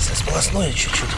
Сполосну ее чуть-чуть.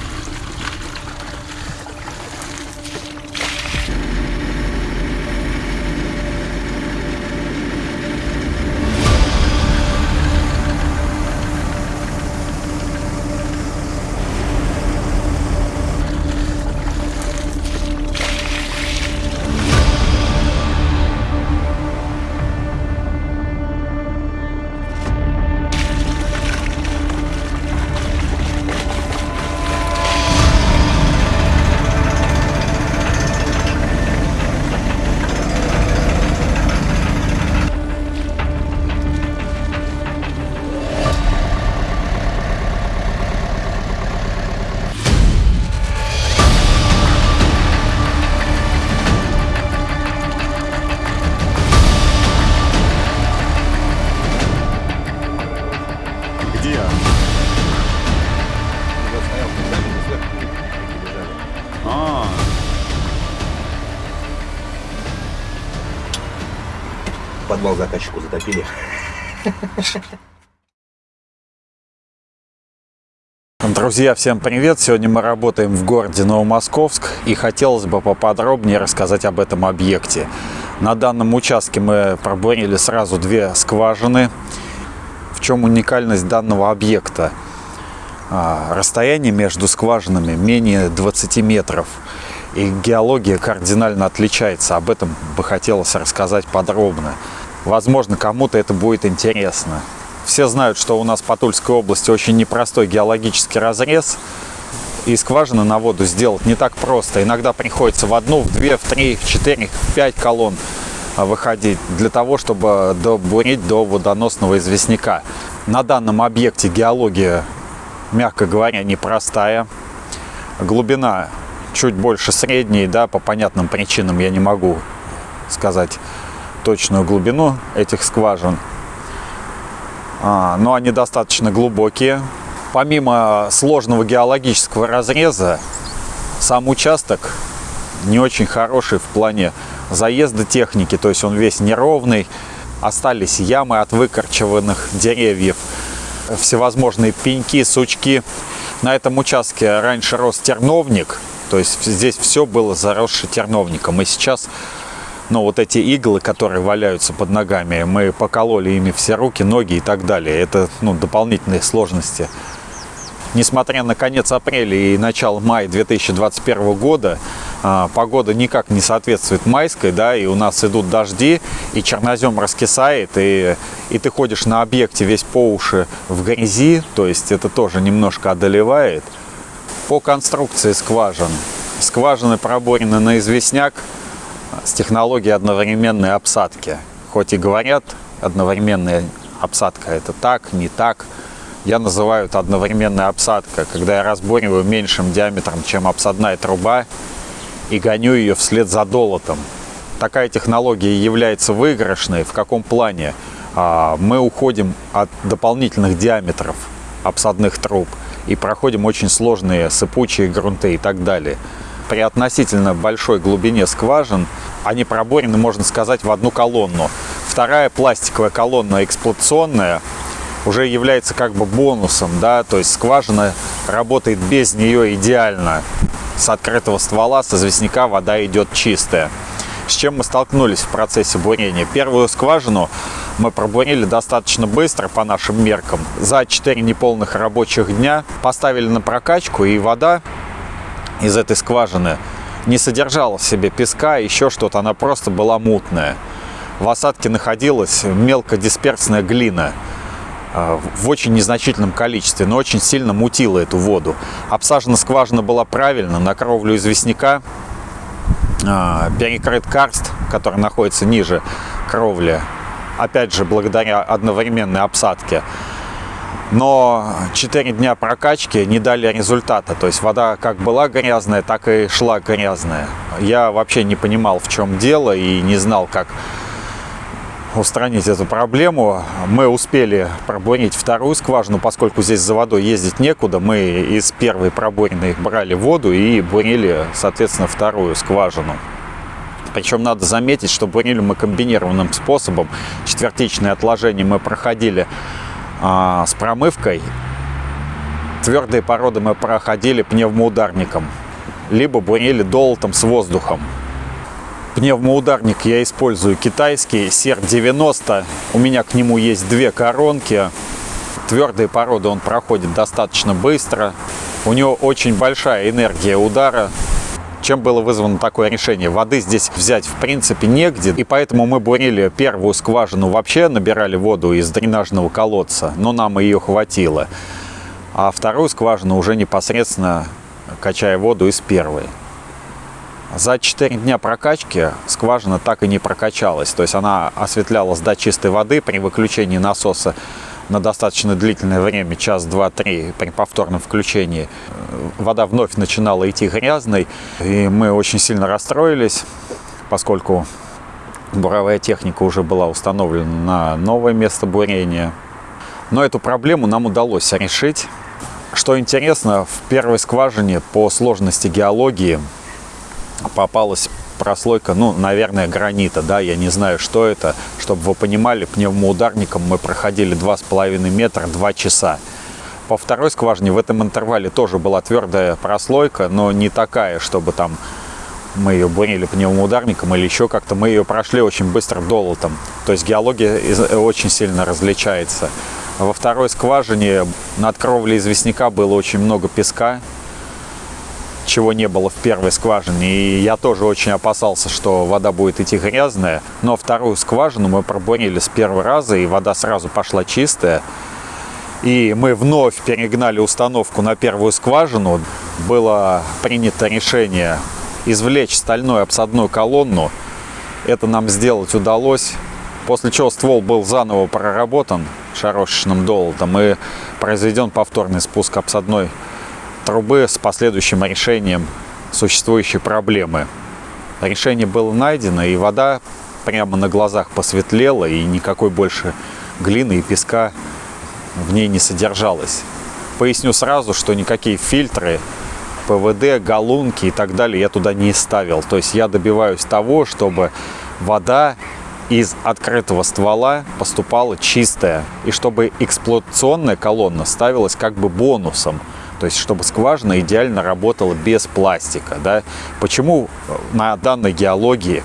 Подвал заказчику затопили. Друзья, всем привет! Сегодня мы работаем в городе Новомосковск и хотелось бы поподробнее рассказать об этом объекте. На данном участке мы пробурили сразу две скважины. В чем уникальность данного объекта? А, Расстояние между скважинами менее 20 метров. И геология кардинально отличается. Об этом бы хотелось рассказать подробно. Возможно, кому-то это будет интересно. Все знают, что у нас по Тульской области очень непростой геологический разрез. И скважины на воду сделать не так просто. Иногда приходится в одну, в две, в три, в четыре, в пять колонн а, выходить для того, чтобы добурить до водоносного известняка. На данном объекте геология, мягко говоря, непростая. Глубина чуть больше средней, да, по понятным причинам я не могу сказать точную глубину этих скважин. А, но они достаточно глубокие. Помимо сложного геологического разреза, сам участок не очень хороший в плане заезда техники, то есть он весь неровный. Остались ямы от выкорчеванных деревьев, всевозможные пеньки, сучки. На этом участке раньше рос терновник, то есть здесь все было заросше терновником. И сейчас но вот эти иглы, которые валяются под ногами, мы покололи ими все руки, ноги и так далее. Это ну, дополнительные сложности. Несмотря на конец апреля и начало мая 2021 года, а, погода никак не соответствует майской, да, и у нас идут дожди, и чернозем раскисает, и, и ты ходишь на объекте весь по уши в грязи, то есть это тоже немножко одолевает. По конструкции скважин. Скважины проборены на известняк, с технологией одновременной обсадки. Хоть и говорят, одновременная обсадка это так, не так. Я называю это одновременная обсадка, когда я разбориваю меньшим диаметром, чем обсадная труба, и гоню ее вслед за долотом. Такая технология является выигрышной. В каком плане? А, Мы уходим от дополнительных диаметров обсадных труб и проходим очень сложные сыпучие грунты и так далее при относительно большой глубине скважин они проборены, можно сказать, в одну колонну. Вторая пластиковая колонна эксплуатационная уже является как бы бонусом, да, то есть скважина работает без нее идеально. С открытого ствола, с известняка вода идет чистая. С чем мы столкнулись в процессе бурения? Первую скважину мы пробурили достаточно быстро по нашим меркам. За 4 неполных рабочих дня поставили на прокачку и вода из этой скважины не содержала в себе песка, еще что-то, она просто была мутная. В осадке находилась мелкодисперсная глина э, в очень незначительном количестве, но очень сильно мутила эту воду. Обсажена скважина была правильно, на кровлю известняка э, перекрыт карст, который находится ниже кровли, опять же, благодаря одновременной обсадке но 4 дня прокачки не дали результата. То есть вода как была грязная, так и шла грязная. Я вообще не понимал, в чем дело и не знал, как устранить эту проблему. Мы успели пробурить вторую скважину, поскольку здесь за водой ездить некуда. Мы из первой проборенной брали воду и бурили, соответственно, вторую скважину. Причем надо заметить, что бурили мы комбинированным способом. Четвертичные отложения мы проходили а, с промывкой Твердые породы мы проходили пневмоударником, либо бурили долотом с воздухом. Пневмоударник я использую китайский, SER-90. У меня к нему есть две коронки. Твердые породы он проходит достаточно быстро. У него очень большая энергия удара. Чем было вызвано такое решение? Воды здесь взять в принципе негде, и поэтому мы бурили первую скважину вообще, набирали воду из дренажного колодца, но нам ее хватило. А вторую скважину уже непосредственно качая воду из первой. За 4 дня прокачки скважина так и не прокачалась. То есть она осветлялась до чистой воды при выключении насоса на достаточно длительное время, час, два, три, при повторном включении. Вода вновь начинала идти грязной, и мы очень сильно расстроились, поскольку буровая техника уже была установлена на новое место бурения. Но эту проблему нам удалось решить. Что интересно, в первой скважине по сложности геологии попалась прослойка, ну, наверное, гранита, да, я не знаю, что это. Чтобы вы понимали, пневмоударником мы проходили 2,5 метра 2 часа. По второй скважине в этом интервале тоже была твердая прослойка, но не такая, чтобы там мы ее бурили пневмоударником или еще как-то. Мы ее прошли очень быстро долотом. То есть геология очень сильно различается. Во второй скважине над кровлей известняка было очень много песка, чего не было в первой скважине. И я тоже очень опасался, что вода будет идти грязная. Но вторую скважину мы пробурили с первого раза, и вода сразу пошла чистая. И мы вновь перегнали установку на первую скважину. Было принято решение извлечь стальную обсадную колонну. Это нам сделать удалось. После чего ствол был заново проработан шарошечным долотом и произведен повторный спуск обсадной трубы с последующим решением существующей проблемы. Решение было найдено, и вода прямо на глазах посветлела, и никакой больше глины и песка в ней не содержалось. Поясню сразу, что никакие фильтры, ПВД, галунки и так далее я туда не ставил. То есть я добиваюсь того, чтобы вода из открытого ствола поступала чистая, и чтобы эксплуатационная колонна ставилась как бы бонусом. То есть, чтобы скважина идеально работала без пластика. Да? Почему э, на данной геологии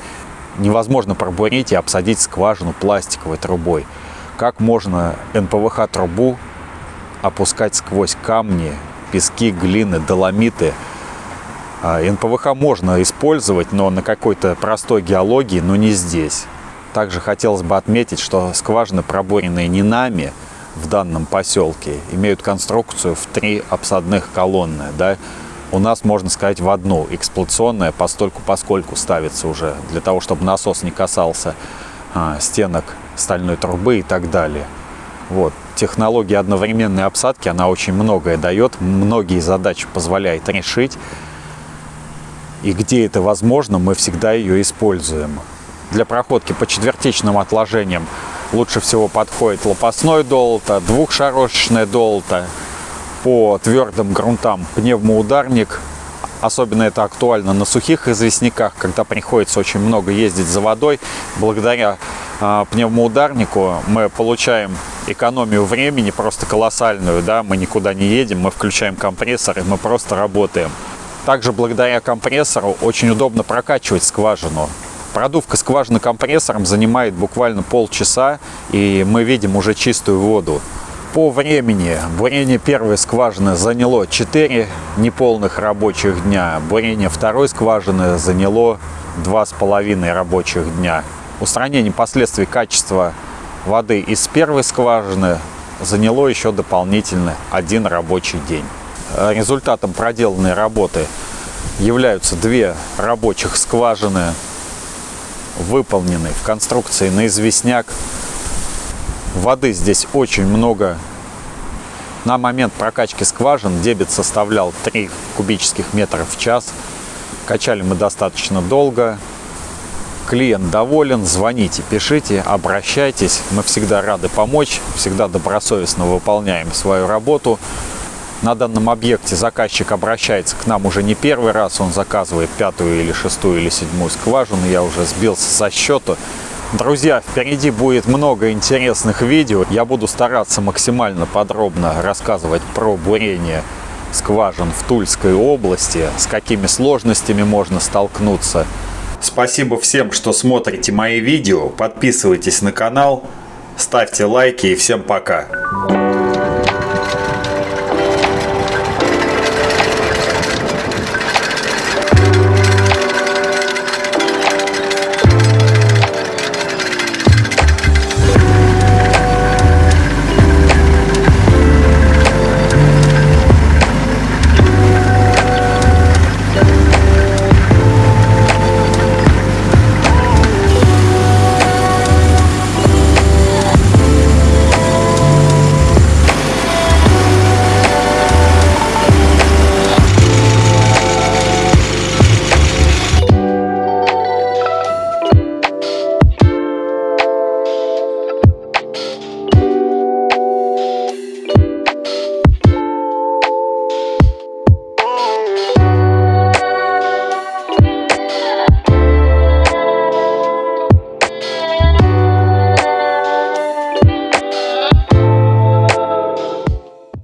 невозможно пробурить и обсадить скважину пластиковой трубой? Как можно НПВХ-трубу опускать сквозь камни, пески, глины, доломиты? А, НПВХ можно использовать, но на какой-то простой геологии, но не здесь. Также хотелось бы отметить, что скважины, пробуренные не нами, в данном поселке имеют конструкцию в три обсадных колонны. Да? У нас, можно сказать, в одну. Эксплуатационная постольку поскольку ставится уже, для того, чтобы насос не касался а, стенок стальной трубы и так далее. Вот. Технология одновременной обсадки, она очень многое дает, многие задачи позволяет решить. И где это возможно, мы всегда ее используем. Для проходки по четвертичным отложениям лучше всего подходит лопастной долото, двухшарошечное долото. По твердым грунтам пневмоударник. Особенно это актуально на сухих известняках, когда приходится очень много ездить за водой. Благодаря э, пневмоударнику мы получаем экономию времени просто колоссальную. Да? Мы никуда не едем, мы включаем компрессор и мы просто работаем. Также благодаря компрессору очень удобно прокачивать скважину. Продувка скважины компрессором занимает буквально полчаса, и мы видим уже чистую воду. По времени бурение первой скважины заняло 4 неполных рабочих дня, бурение второй скважины заняло 2,5 рабочих дня. Устранение последствий качества воды из первой скважины заняло еще дополнительно один рабочий день. Результатом проделанной работы являются две рабочих скважины выполнены в конструкции на известняк. Воды здесь очень много. На момент прокачки скважин дебет составлял 3 кубических метра в час. Качали мы достаточно долго. Клиент доволен, звоните, пишите, обращайтесь. Мы всегда рады помочь, всегда добросовестно выполняем свою работу. На данном объекте заказчик обращается к нам уже не первый раз, он заказывает пятую или шестую или седьмую скважину, я уже сбился со счета. Друзья, впереди будет много интересных видео. Я буду стараться максимально подробно рассказывать про бурение скважин в Тульской области, с какими сложностями можно столкнуться. Спасибо всем, что смотрите мои видео. Подписывайтесь на канал, ставьте лайки и всем пока.